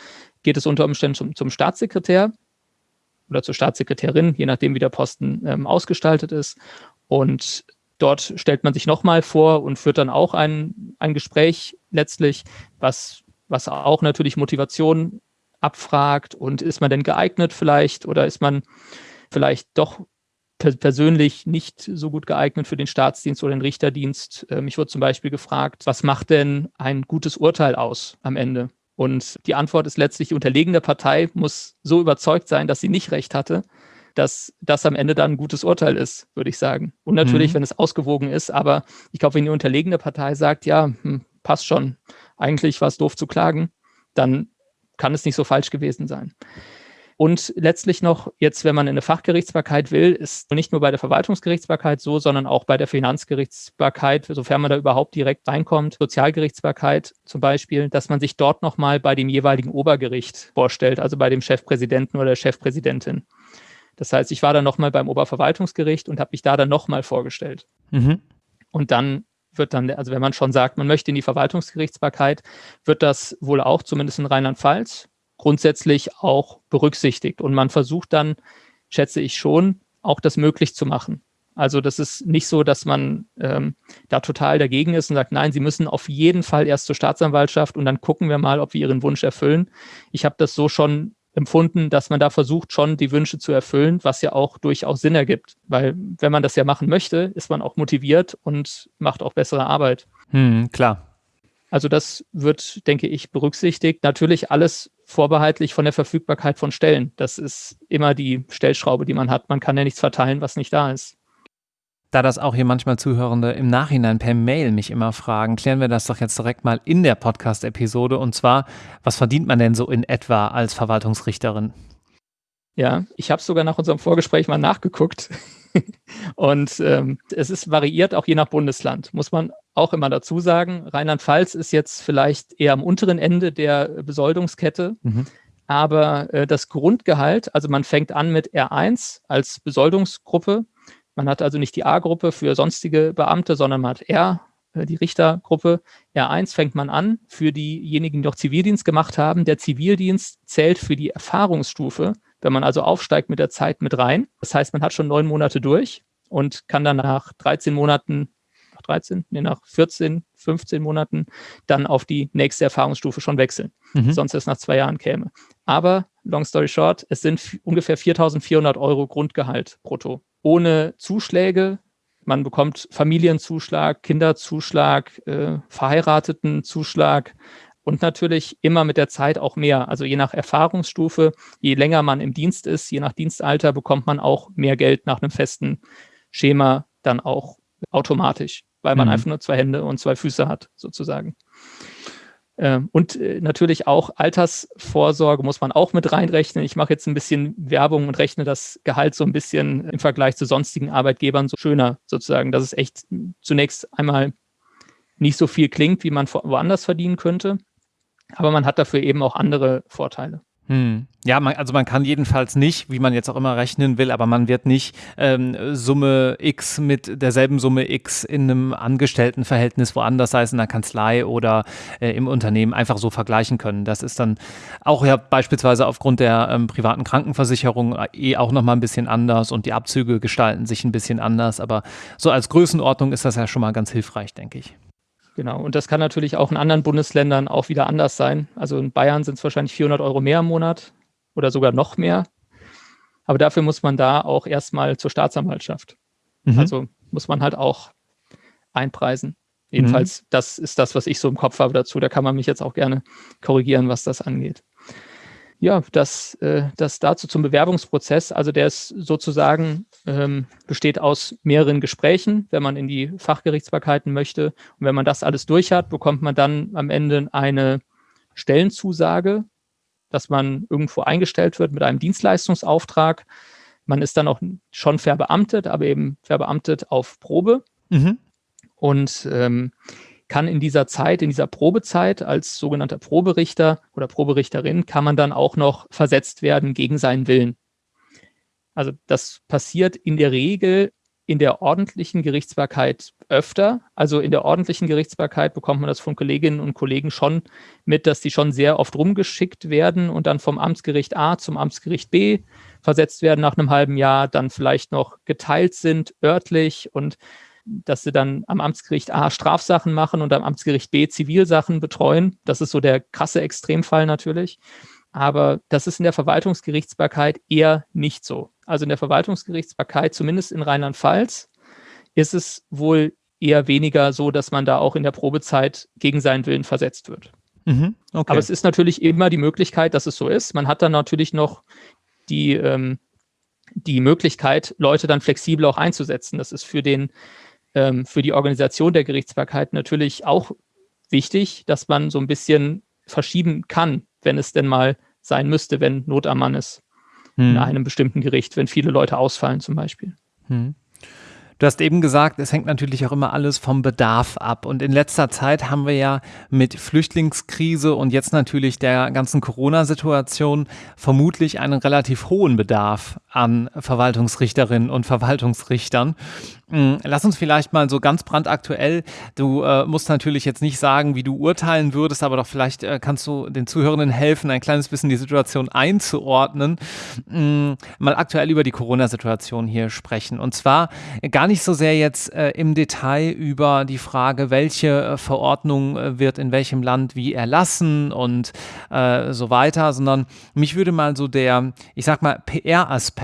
Geht es unter Umständen zum, zum Staatssekretär oder zur Staatssekretärin, je nachdem, wie der Posten ähm, ausgestaltet ist. Und dort stellt man sich nochmal vor und führt dann auch ein, ein Gespräch letztlich, was, was auch natürlich Motivation abfragt und ist man denn geeignet vielleicht oder ist man vielleicht doch persönlich nicht so gut geeignet für den Staatsdienst oder den Richterdienst. Ähm, ich wurde zum Beispiel gefragt, was macht denn ein gutes Urteil aus am Ende? Und die Antwort ist letztlich, die unterlegene Partei muss so überzeugt sein, dass sie nicht recht hatte, dass das am Ende dann ein gutes Urteil ist, würde ich sagen. Und natürlich, mhm. wenn es ausgewogen ist, aber ich glaube, wenn die unterlegene Partei sagt, ja, hm, passt schon, eigentlich war es doof zu klagen, dann kann es nicht so falsch gewesen sein. Und letztlich noch, jetzt, wenn man in eine Fachgerichtsbarkeit will, ist nicht nur bei der Verwaltungsgerichtsbarkeit so, sondern auch bei der Finanzgerichtsbarkeit, sofern man da überhaupt direkt reinkommt, Sozialgerichtsbarkeit zum Beispiel, dass man sich dort nochmal bei dem jeweiligen Obergericht vorstellt, also bei dem Chefpräsidenten oder der Chefpräsidentin. Das heißt, ich war dann nochmal beim Oberverwaltungsgericht und habe mich da dann nochmal vorgestellt. Mhm. Und dann wird dann, also wenn man schon sagt, man möchte in die Verwaltungsgerichtsbarkeit, wird das wohl auch, zumindest in Rheinland-Pfalz, grundsätzlich auch berücksichtigt. Und man versucht dann, schätze ich schon, auch das möglich zu machen. Also das ist nicht so, dass man ähm, da total dagegen ist und sagt, nein, Sie müssen auf jeden Fall erst zur Staatsanwaltschaft und dann gucken wir mal, ob wir Ihren Wunsch erfüllen. Ich habe das so schon empfunden, dass man da versucht, schon die Wünsche zu erfüllen, was ja auch durchaus Sinn ergibt. Weil wenn man das ja machen möchte, ist man auch motiviert und macht auch bessere Arbeit. Hm, klar. Also das wird, denke ich, berücksichtigt. Natürlich alles vorbehaltlich von der Verfügbarkeit von Stellen. Das ist immer die Stellschraube, die man hat. Man kann ja nichts verteilen, was nicht da ist. Da das auch hier manchmal Zuhörende im Nachhinein per Mail mich immer fragen, klären wir das doch jetzt direkt mal in der Podcast-Episode. Und zwar, was verdient man denn so in etwa als Verwaltungsrichterin? Ja, ich habe sogar nach unserem Vorgespräch mal nachgeguckt. Und ähm, es ist variiert auch je nach Bundesland, muss man auch immer dazu sagen. Rheinland-Pfalz ist jetzt vielleicht eher am unteren Ende der Besoldungskette. Mhm. aber äh, das Grundgehalt, also man fängt an mit R1 als Besoldungsgruppe. Man hat also nicht die A-Gruppe für sonstige Beamte, sondern man hat R, äh, die Richtergruppe. R1 fängt man an für diejenigen, die noch Zivildienst gemacht haben. Der Zivildienst zählt für die Erfahrungsstufe, wenn man also aufsteigt mit der Zeit mit rein. Das heißt, man hat schon neun Monate durch und kann dann nach 13 Monaten nach 13, nee, nach 14, 15 Monaten dann auf die nächste Erfahrungsstufe schon wechseln. Mhm. Sonst erst nach zwei Jahren käme. Aber, long story short, es sind ungefähr 4.400 Euro Grundgehalt brutto. Ohne Zuschläge. Man bekommt Familienzuschlag, Kinderzuschlag, äh, Verheiratetenzuschlag und natürlich immer mit der Zeit auch mehr. Also je nach Erfahrungsstufe, je länger man im Dienst ist, je nach Dienstalter bekommt man auch mehr Geld nach einem festen Schema dann auch automatisch weil man mhm. einfach nur zwei Hände und zwei Füße hat, sozusagen. Ähm, und äh, natürlich auch Altersvorsorge muss man auch mit reinrechnen. Ich mache jetzt ein bisschen Werbung und rechne das Gehalt so ein bisschen im Vergleich zu sonstigen Arbeitgebern so schöner sozusagen, dass es echt zunächst einmal nicht so viel klingt, wie man woanders verdienen könnte. Aber man hat dafür eben auch andere Vorteile. Hm. Ja, man, also man kann jedenfalls nicht, wie man jetzt auch immer rechnen will, aber man wird nicht ähm, Summe X mit derselben Summe X in einem Angestelltenverhältnis woanders, sei es in der Kanzlei oder äh, im Unternehmen, einfach so vergleichen können. Das ist dann auch ja beispielsweise aufgrund der ähm, privaten Krankenversicherung äh, eh auch nochmal ein bisschen anders und die Abzüge gestalten sich ein bisschen anders, aber so als Größenordnung ist das ja schon mal ganz hilfreich, denke ich. Genau, und das kann natürlich auch in anderen Bundesländern auch wieder anders sein. Also in Bayern sind es wahrscheinlich 400 Euro mehr im Monat oder sogar noch mehr. Aber dafür muss man da auch erstmal zur Staatsanwaltschaft. Mhm. Also muss man halt auch einpreisen. Jedenfalls, mhm. das ist das, was ich so im Kopf habe dazu. Da kann man mich jetzt auch gerne korrigieren, was das angeht ja, das, äh, das dazu zum Bewerbungsprozess. Also der ist sozusagen, ähm, besteht aus mehreren Gesprächen, wenn man in die Fachgerichtsbarkeiten möchte. Und wenn man das alles durch hat, bekommt man dann am Ende eine Stellenzusage, dass man irgendwo eingestellt wird mit einem Dienstleistungsauftrag. Man ist dann auch schon verbeamtet, aber eben verbeamtet auf Probe. Mhm. Und ähm, kann in dieser Zeit, in dieser Probezeit als sogenannter Proberichter oder Proberichterin, kann man dann auch noch versetzt werden gegen seinen Willen. Also das passiert in der Regel in der ordentlichen Gerichtsbarkeit öfter. Also in der ordentlichen Gerichtsbarkeit bekommt man das von Kolleginnen und Kollegen schon mit, dass die schon sehr oft rumgeschickt werden und dann vom Amtsgericht A zum Amtsgericht B versetzt werden nach einem halben Jahr, dann vielleicht noch geteilt sind örtlich und dass sie dann am Amtsgericht A Strafsachen machen und am Amtsgericht B Zivilsachen betreuen. Das ist so der krasse Extremfall natürlich. Aber das ist in der Verwaltungsgerichtsbarkeit eher nicht so. Also in der Verwaltungsgerichtsbarkeit, zumindest in Rheinland-Pfalz, ist es wohl eher weniger so, dass man da auch in der Probezeit gegen seinen Willen versetzt wird. Mhm, okay. Aber es ist natürlich immer die Möglichkeit, dass es so ist. Man hat dann natürlich noch die, ähm, die Möglichkeit, Leute dann flexibel auch einzusetzen. Das ist für den ähm, für die Organisation der Gerichtsbarkeit natürlich auch wichtig, dass man so ein bisschen verschieben kann, wenn es denn mal sein müsste, wenn Not am Mann ist hm. in einem bestimmten Gericht, wenn viele Leute ausfallen zum Beispiel. Hm. Du hast eben gesagt, es hängt natürlich auch immer alles vom Bedarf ab. Und in letzter Zeit haben wir ja mit Flüchtlingskrise und jetzt natürlich der ganzen Corona-Situation vermutlich einen relativ hohen Bedarf an Verwaltungsrichterinnen und Verwaltungsrichtern. Hm, lass uns vielleicht mal so ganz brandaktuell, du äh, musst natürlich jetzt nicht sagen, wie du urteilen würdest, aber doch vielleicht äh, kannst du den Zuhörenden helfen, ein kleines bisschen die Situation einzuordnen, hm, mal aktuell über die Corona-Situation hier sprechen. Und zwar gar nicht so sehr jetzt äh, im Detail über die Frage, welche äh, Verordnung äh, wird in welchem Land wie erlassen und äh, so weiter, sondern mich würde mal so der, ich sag mal, PR-Aspekt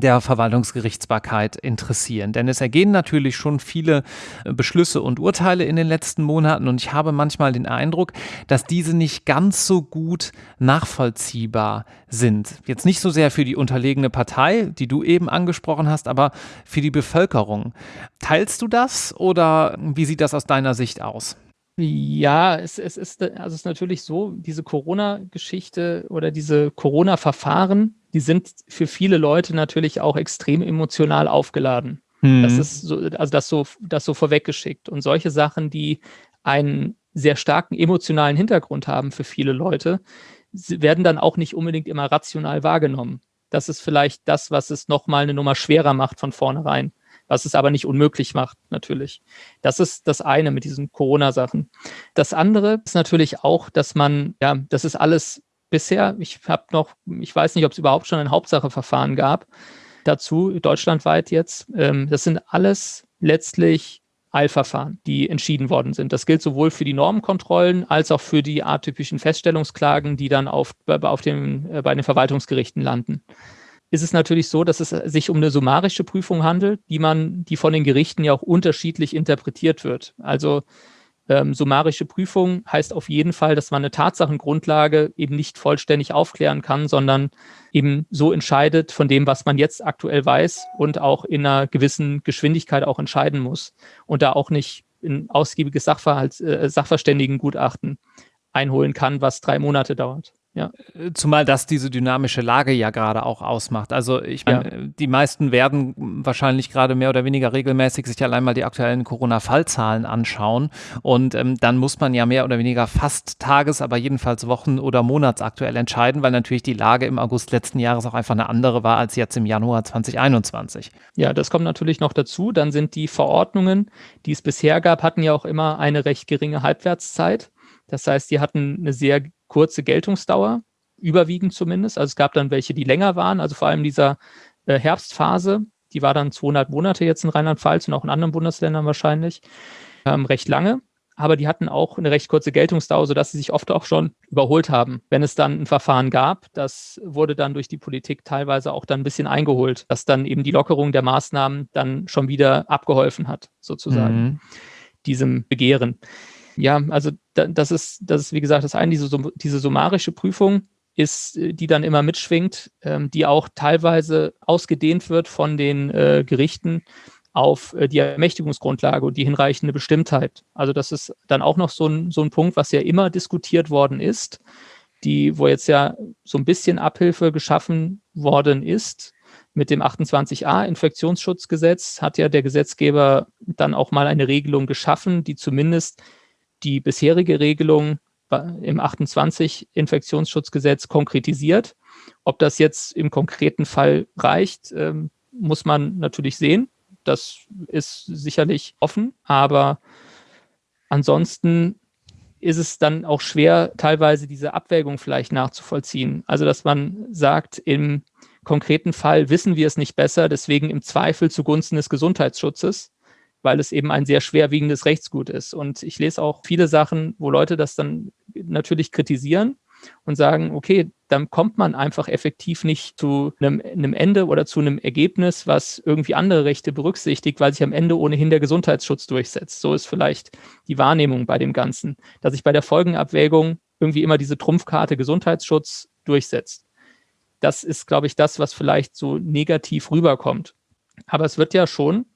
der Verwaltungsgerichtsbarkeit interessieren. Denn es ergehen natürlich schon viele äh, Beschlüsse und Urteile in den letzten Monaten und ich habe manchmal den Eindruck, dass diese nicht ganz so gut nachvollziehbar sind. Jetzt nicht so sehr für die unterlegene Partei, die du eben angesprochen hast, aber für die Bevölkerung. Teilst du das oder wie sieht das aus deiner Sicht aus? Ja, es, es, ist, also es ist natürlich so, diese Corona-Geschichte oder diese Corona-Verfahren, die sind für viele Leute natürlich auch extrem emotional aufgeladen. Mhm. Das ist so, also das so, das so vorweggeschickt. Und solche Sachen, die einen sehr starken emotionalen Hintergrund haben für viele Leute, werden dann auch nicht unbedingt immer rational wahrgenommen. Das ist vielleicht das, was es nochmal eine Nummer schwerer macht von vornherein, was es aber nicht unmöglich macht, natürlich. Das ist das eine mit diesen Corona-Sachen. Das andere ist natürlich auch, dass man, ja, das ist alles bisher, ich habe noch, ich weiß nicht, ob es überhaupt schon ein Hauptsacheverfahren gab dazu, deutschlandweit jetzt. Ähm, das sind alles letztlich Eilverfahren, die entschieden worden sind. Das gilt sowohl für die Normenkontrollen als auch für die atypischen Feststellungsklagen, die dann auf, auf dem, äh, bei den Verwaltungsgerichten landen. Ist es natürlich so, dass es sich um eine summarische Prüfung handelt, die man, die von den Gerichten ja auch unterschiedlich interpretiert wird. Also ähm, summarische Prüfung heißt auf jeden Fall, dass man eine Tatsachengrundlage eben nicht vollständig aufklären kann, sondern eben so entscheidet von dem, was man jetzt aktuell weiß und auch in einer gewissen Geschwindigkeit auch entscheiden muss und da auch nicht ein ausgiebiges Sachverhalt, äh, Sachverständigengutachten einholen kann, was drei Monate dauert. Ja. Äh, zumal das diese dynamische Lage ja gerade auch ausmacht. Also ich meine, ja. die meisten werden wahrscheinlich gerade mehr oder weniger regelmäßig sich allein mal die aktuellen Corona-Fallzahlen anschauen. Und ähm, dann muss man ja mehr oder weniger fast tages-, aber jedenfalls wochen- oder monatsaktuell entscheiden, weil natürlich die Lage im August letzten Jahres auch einfach eine andere war als jetzt im Januar 2021. Ja, das kommt natürlich noch dazu. Dann sind die Verordnungen, die es bisher gab, hatten ja auch immer eine recht geringe Halbwertszeit. Das heißt, die hatten eine sehr kurze Geltungsdauer, überwiegend zumindest. Also es gab dann welche, die länger waren, also vor allem dieser äh, Herbstphase, die war dann 200 Monate jetzt in Rheinland-Pfalz und auch in anderen Bundesländern wahrscheinlich, ähm, recht lange. Aber die hatten auch eine recht kurze Geltungsdauer, sodass sie sich oft auch schon überholt haben. Wenn es dann ein Verfahren gab, das wurde dann durch die Politik teilweise auch dann ein bisschen eingeholt, dass dann eben die Lockerung der Maßnahmen dann schon wieder abgeholfen hat, sozusagen, mhm. diesem Begehren. Ja, also da, das ist, das ist, wie gesagt, das eine, diese, diese summarische Prüfung ist, äh, die dann immer mitschwingt, ähm, die auch teilweise ausgedehnt wird von den äh, Gerichten auf äh, die Ermächtigungsgrundlage und die hinreichende Bestimmtheit. Also das ist dann auch noch so ein, so ein Punkt, was ja immer diskutiert worden ist, die, wo jetzt ja so ein bisschen Abhilfe geschaffen worden ist. Mit dem 28a Infektionsschutzgesetz hat ja der Gesetzgeber dann auch mal eine Regelung geschaffen, die zumindest die bisherige Regelung im 28 Infektionsschutzgesetz konkretisiert. Ob das jetzt im konkreten Fall reicht, ähm, muss man natürlich sehen. Das ist sicherlich offen, aber ansonsten ist es dann auch schwer, teilweise diese Abwägung vielleicht nachzuvollziehen. Also, dass man sagt, im konkreten Fall wissen wir es nicht besser, deswegen im Zweifel zugunsten des Gesundheitsschutzes weil es eben ein sehr schwerwiegendes Rechtsgut ist. Und ich lese auch viele Sachen, wo Leute das dann natürlich kritisieren und sagen, okay, dann kommt man einfach effektiv nicht zu einem, einem, Ende oder zu einem Ergebnis, was irgendwie andere Rechte berücksichtigt, weil sich am Ende ohnehin der Gesundheitsschutz durchsetzt. So ist vielleicht die Wahrnehmung bei dem Ganzen, dass sich bei der Folgenabwägung irgendwie immer diese Trumpfkarte Gesundheitsschutz durchsetzt. Das ist, glaube ich, das, was vielleicht so negativ rüberkommt. Aber es wird ja schon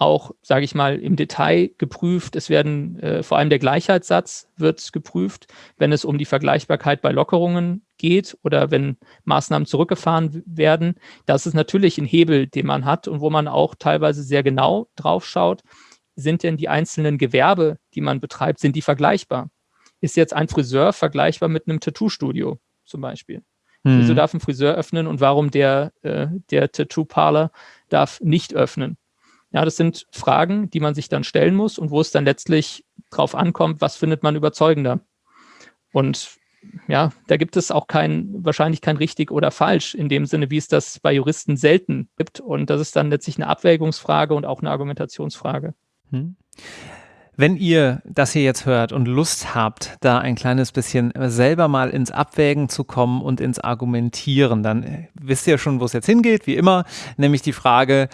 auch, sage ich mal, im Detail geprüft. Es werden äh, vor allem der Gleichheitssatz wird geprüft, wenn es um die Vergleichbarkeit bei Lockerungen geht oder wenn Maßnahmen zurückgefahren werden. Das ist natürlich ein Hebel, den man hat und wo man auch teilweise sehr genau drauf schaut. Sind denn die einzelnen Gewerbe, die man betreibt, sind die vergleichbar? Ist jetzt ein Friseur vergleichbar mit einem Tattoo-Studio zum Beispiel? Mhm. Wieso darf ein Friseur öffnen und warum der, äh, der Tattoo-Parler darf nicht öffnen? Ja, das sind Fragen, die man sich dann stellen muss und wo es dann letztlich drauf ankommt, was findet man überzeugender. Und ja, da gibt es auch kein, wahrscheinlich kein richtig oder falsch in dem Sinne, wie es das bei Juristen selten gibt. Und das ist dann letztlich eine Abwägungsfrage und auch eine Argumentationsfrage. Hm. Wenn ihr das hier jetzt hört und Lust habt, da ein kleines bisschen selber mal ins Abwägen zu kommen und ins Argumentieren, dann wisst ihr schon, wo es jetzt hingeht, wie immer, nämlich die Frage,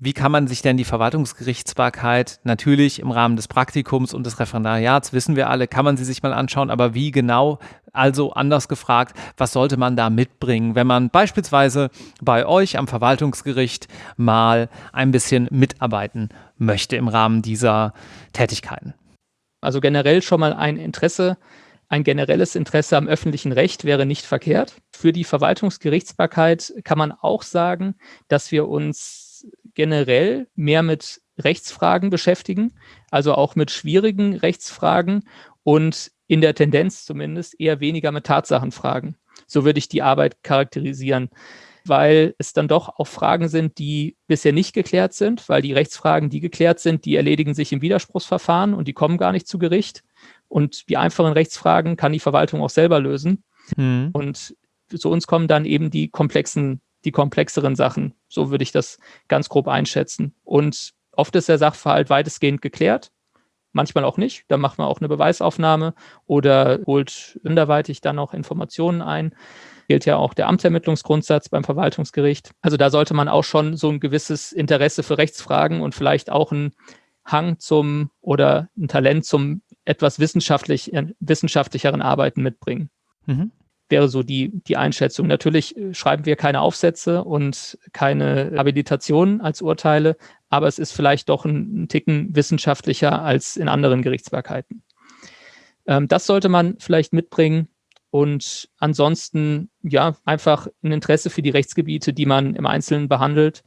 wie kann man sich denn die Verwaltungsgerichtsbarkeit natürlich im Rahmen des Praktikums und des Referendariats, wissen wir alle, kann man sie sich mal anschauen, aber wie genau, also anders gefragt, was sollte man da mitbringen, wenn man beispielsweise bei euch am Verwaltungsgericht mal ein bisschen mitarbeiten möchte im Rahmen dieser Tätigkeiten? Also generell schon mal ein Interesse ein generelles Interesse am öffentlichen Recht wäre nicht verkehrt. Für die Verwaltungsgerichtsbarkeit kann man auch sagen, dass wir uns generell mehr mit Rechtsfragen beschäftigen, also auch mit schwierigen Rechtsfragen und in der Tendenz zumindest eher weniger mit Tatsachenfragen. So würde ich die Arbeit charakterisieren, weil es dann doch auch Fragen sind, die bisher nicht geklärt sind, weil die Rechtsfragen, die geklärt sind, die erledigen sich im Widerspruchsverfahren und die kommen gar nicht zu Gericht. Und die einfachen Rechtsfragen kann die Verwaltung auch selber lösen. Mhm. Und zu uns kommen dann eben die komplexen, die komplexeren Sachen. So würde ich das ganz grob einschätzen. Und oft ist der Sachverhalt weitestgehend geklärt, manchmal auch nicht. Da macht man auch eine Beweisaufnahme oder holt anderweitig dann noch Informationen ein. Gilt ja auch der Amtsermittlungsgrundsatz beim Verwaltungsgericht. Also da sollte man auch schon so ein gewisses Interesse für Rechtsfragen und vielleicht auch ein Hang zum oder ein Talent zum etwas wissenschaftlich, wissenschaftlicheren Arbeiten mitbringen. Mhm wäre so die, die Einschätzung. Natürlich äh, schreiben wir keine Aufsätze und keine Habilitationen als Urteile, aber es ist vielleicht doch ein, ein Ticken wissenschaftlicher als in anderen Gerichtsbarkeiten. Ähm, das sollte man vielleicht mitbringen und ansonsten ja einfach ein Interesse für die Rechtsgebiete, die man im Einzelnen behandelt.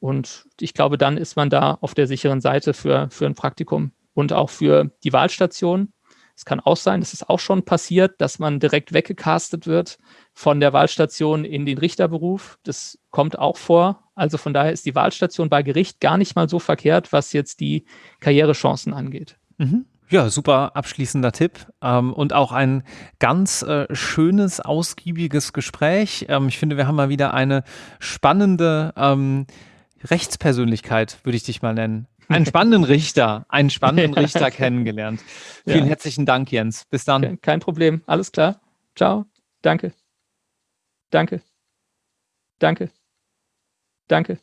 Und ich glaube, dann ist man da auf der sicheren Seite für, für ein Praktikum und auch für die Wahlstation. Es kann auch sein, das ist auch schon passiert, dass man direkt weggecastet wird von der Wahlstation in den Richterberuf. Das kommt auch vor. Also von daher ist die Wahlstation bei Gericht gar nicht mal so verkehrt, was jetzt die Karrierechancen angeht. Mhm. Ja, super abschließender Tipp ähm, und auch ein ganz äh, schönes, ausgiebiges Gespräch. Ähm, ich finde, wir haben mal wieder eine spannende ähm, Rechtspersönlichkeit, würde ich dich mal nennen, einen spannenden Richter, einen spannenden Richter kennengelernt. Vielen ja. herzlichen Dank, Jens. Bis dann. Kein Problem. Alles klar. Ciao. Danke. Danke. Danke. Danke.